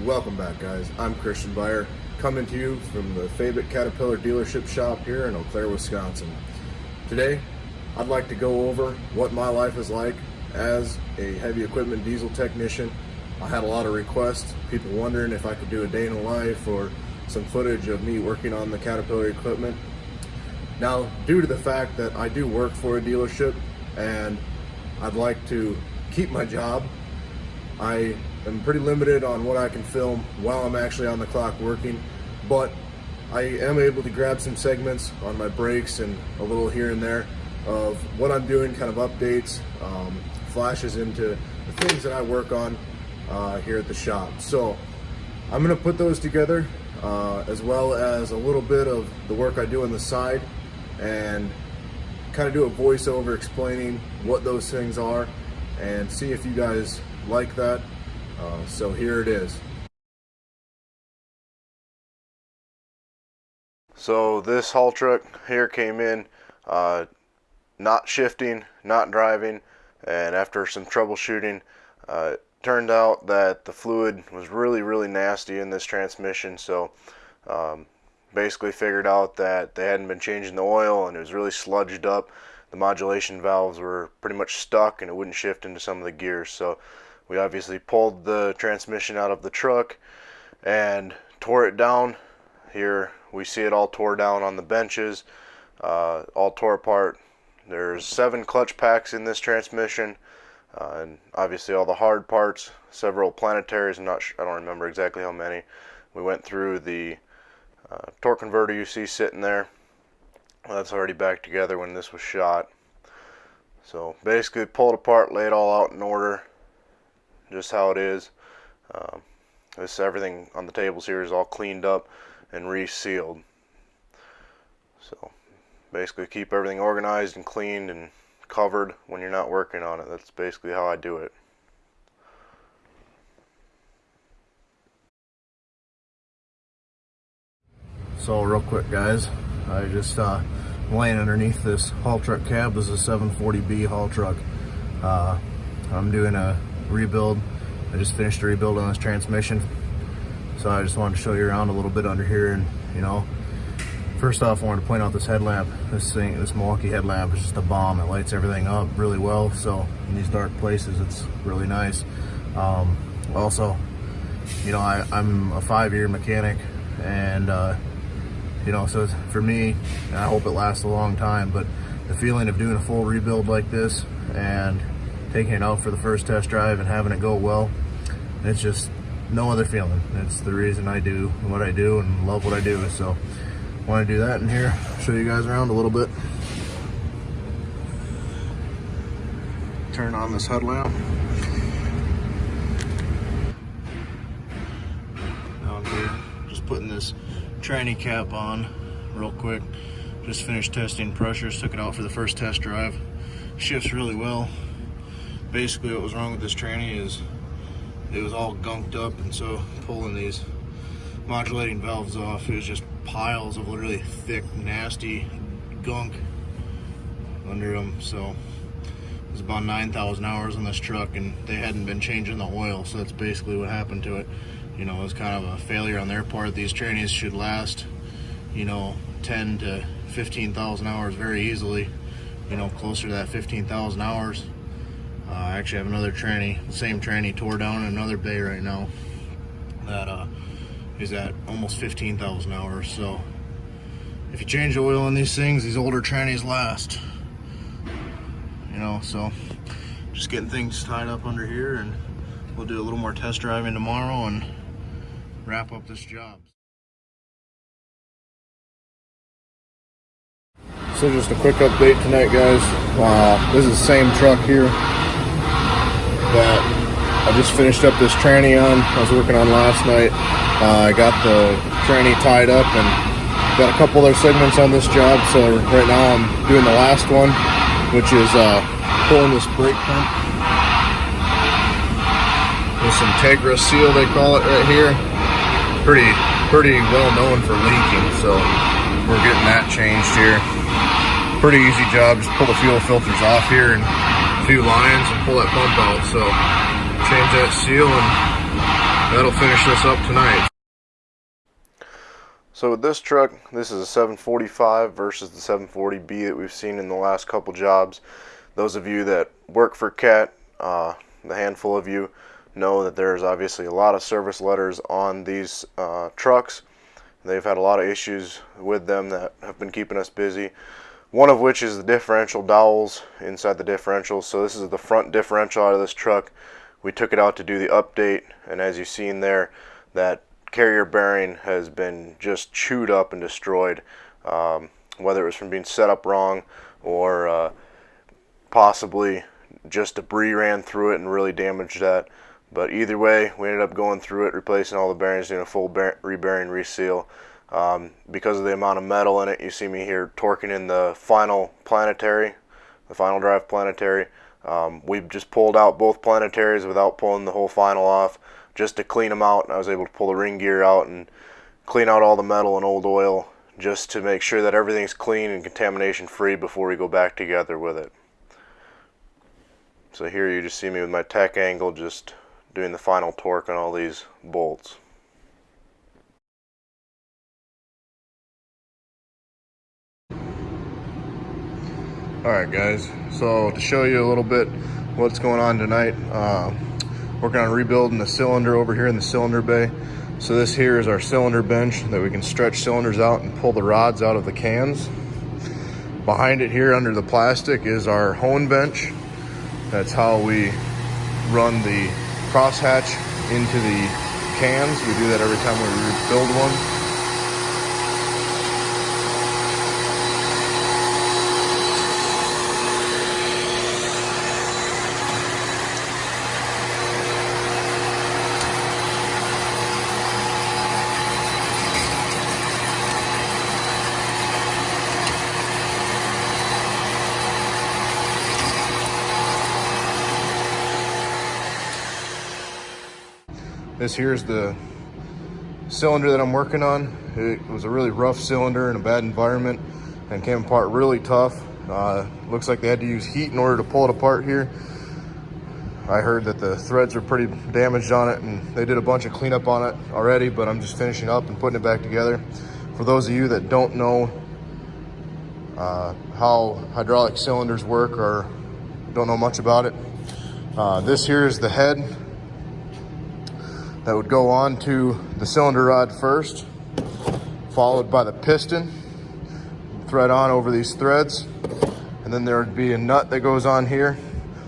Welcome back guys, I'm Christian Buyer, coming to you from the Fabick Caterpillar dealership shop here in Eau Claire, Wisconsin. Today, I'd like to go over what my life is like as a heavy equipment diesel technician. I had a lot of requests, people wondering if I could do a day in the life or some footage of me working on the Caterpillar equipment. Now, due to the fact that I do work for a dealership and I'd like to keep my job, I am pretty limited on what I can film while I'm actually on the clock working, but I am able to grab some segments on my breaks and a little here and there of what I'm doing, kind of updates, um, flashes into the things that I work on uh, here at the shop. So I'm gonna put those together uh, as well as a little bit of the work I do on the side and kind of do a voiceover explaining what those things are and see if you guys like that. Uh, so here it is. So this haul truck here came in, uh, not shifting, not driving, and after some troubleshooting, uh, turned out that the fluid was really, really nasty in this transmission. So um, basically figured out that they hadn't been changing the oil and it was really sludged up. The modulation valves were pretty much stuck and it wouldn't shift into some of the gears. So we obviously pulled the transmission out of the truck and tore it down. Here we see it all tore down on the benches, uh, all tore apart. There's seven clutch packs in this transmission. Uh, and obviously all the hard parts, several planetaries, I'm not I don't remember exactly how many. We went through the uh, torque converter you see sitting there. Well, that's already back together when this was shot. So basically pulled apart, laid all out in order, just how it is. Um, this everything on the tables here is all cleaned up and resealed. So basically keep everything organized and cleaned and covered when you're not working on it. That's basically how I do it. So real quick guys, I just uh, laying underneath this haul truck cab. This is a 740B haul truck. Uh, I'm doing a rebuild. I just finished a rebuild on this transmission. So I just wanted to show you around a little bit under here and you know, first off I wanted to point out this headlamp. This thing, this Milwaukee headlamp is just a bomb. It lights everything up really well. So in these dark places, it's really nice. Um, also, you know, I, am a five-year mechanic and uh, you know, so for me, I hope it lasts a long time, but the feeling of doing a full rebuild like this and taking it out for the first test drive and having it go well, it's just no other feeling. It's the reason I do what I do and love what I do. So want to do that in here, show you guys around a little bit. Turn on this headlamp. Down here, just putting this tranny cap on real quick. Just finished testing pressures, took it out for the first test drive. Shifts really well. Basically what was wrong with this tranny is it was all gunked up and so pulling these modulating valves off, it was just piles of literally thick, nasty gunk under them. So it was about 9,000 hours on this truck and they hadn't been changing the oil. So that's basically what happened to it you know, it was kind of a failure on their part. These trannies should last, you know, 10 to 15,000 hours very easily, you know, closer to that 15,000 hours. Uh, I actually have another tranny, same tranny tore down another bay right now that uh, is at almost 15,000 hours. So if you change the oil on these things, these older trannies last. You know, so just getting things tied up under here and we'll do a little more test driving tomorrow and wrap up this job. So just a quick update tonight, guys. Uh, this is the same truck here that I just finished up this tranny on. I was working on last night. Uh, I got the tranny tied up and got a couple other segments on this job. So right now I'm doing the last one, which is uh, pulling this brake pump. This Integra seal, they call it right here pretty pretty well known for leaking, so we're getting that changed here. Pretty easy job, just pull the fuel filters off here and few lines and pull that pump out. So change that seal and that'll finish this up tonight. So with this truck, this is a 745 versus the 740B that we've seen in the last couple jobs. Those of you that work for CAT, uh, the handful of you, know that there's obviously a lot of service letters on these uh, trucks. They've had a lot of issues with them that have been keeping us busy. One of which is the differential dowels inside the differential. So this is the front differential out of this truck. We took it out to do the update and as you've seen there, that carrier bearing has been just chewed up and destroyed. Um, whether it was from being set up wrong or uh, possibly just debris ran through it and really damaged that. But either way, we ended up going through it, replacing all the bearings, doing a full rebearing reseal. Um, because of the amount of metal in it, you see me here torquing in the final planetary, the final drive planetary. Um, we just pulled out both planetaries without pulling the whole final off, just to clean them out. I was able to pull the ring gear out and clean out all the metal and old oil, just to make sure that everything's clean and contamination free before we go back together with it. So here you just see me with my tech angle just doing the final torque on all these bolts. Alright guys, so to show you a little bit what's going on tonight, uh, working on rebuilding the cylinder over here in the cylinder bay. So this here is our cylinder bench that we can stretch cylinders out and pull the rods out of the cans. Behind it here under the plastic is our hone bench. That's how we run the crosshatch into the cans. We do that every time we build one. This here's the cylinder that I'm working on. It was a really rough cylinder in a bad environment and came apart really tough. Uh, looks like they had to use heat in order to pull it apart here. I heard that the threads are pretty damaged on it and they did a bunch of cleanup on it already, but I'm just finishing up and putting it back together. For those of you that don't know uh, how hydraulic cylinders work or don't know much about it, uh, this here is the head that would go on to the cylinder rod first, followed by the piston, thread on over these threads, and then there would be a nut that goes on here.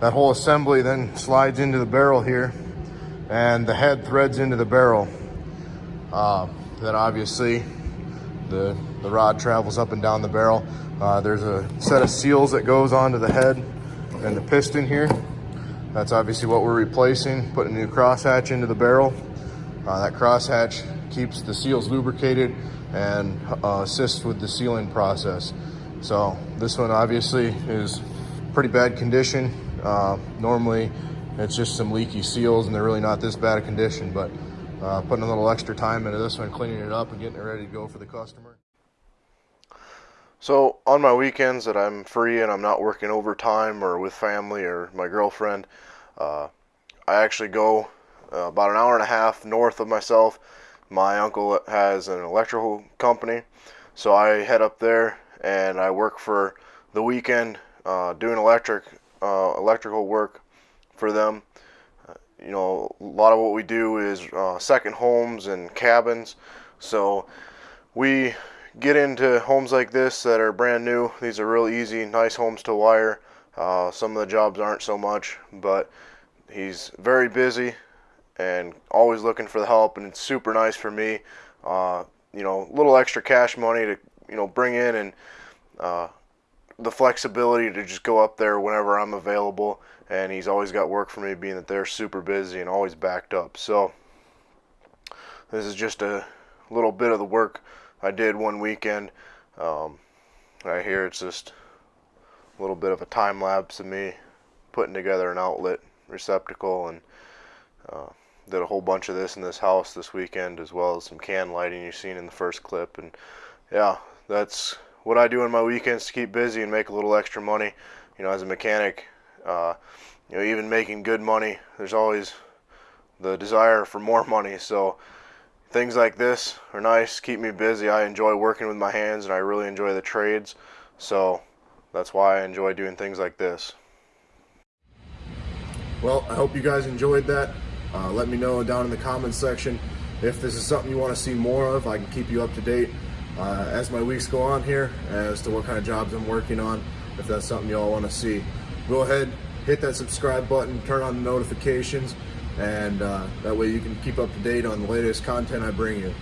That whole assembly then slides into the barrel here, and the head threads into the barrel. Uh, then obviously the, the rod travels up and down the barrel. Uh, there's a set of seals that goes onto the head and the piston here. That's obviously what we're replacing, putting a new crosshatch into the barrel. Uh, that crosshatch keeps the seals lubricated and uh, assists with the sealing process. So this one obviously is pretty bad condition. Uh, normally it's just some leaky seals and they're really not this bad a condition, but uh, putting a little extra time into this one, cleaning it up and getting it ready to go for the customer. So on my weekends that I'm free and I'm not working overtime or with family or my girlfriend, uh, I actually go uh, about an hour and a half north of myself. My uncle has an electrical company, so I head up there and I work for the weekend uh, doing electric uh, electrical work for them. Uh, you know, a lot of what we do is uh, second homes and cabins, so we get into homes like this that are brand new. These are real easy, nice homes to wire. Uh, some of the jobs aren't so much, but he's very busy and always looking for the help, and it's super nice for me. Uh, you know, a little extra cash money to you know bring in, and uh, the flexibility to just go up there whenever I'm available. And he's always got work for me, being that they're super busy and always backed up. So this is just a little bit of the work I did one weekend. Um, right here, it's just a little bit of a time lapse of me putting together an outlet receptacle and uh, did a whole bunch of this in this house this weekend as well as some can lighting you've seen in the first clip and yeah that's what I do on my weekends to keep busy and make a little extra money you know as a mechanic uh, you know even making good money there's always the desire for more money. So things like this are nice, keep me busy. I enjoy working with my hands and I really enjoy the trades. So that's why I enjoy doing things like this. Well, I hope you guys enjoyed that. Uh, let me know down in the comments section if this is something you want to see more of. I can keep you up to date uh, as my weeks go on here as to what kind of jobs I'm working on. If that's something you all want to see, go ahead, hit that subscribe button, turn on the notifications, and uh, that way you can keep up to date on the latest content I bring you.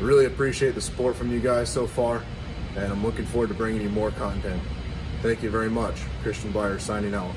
I really appreciate the support from you guys so far, and I'm looking forward to bringing you more content. Thank you very much. Christian Byer signing out.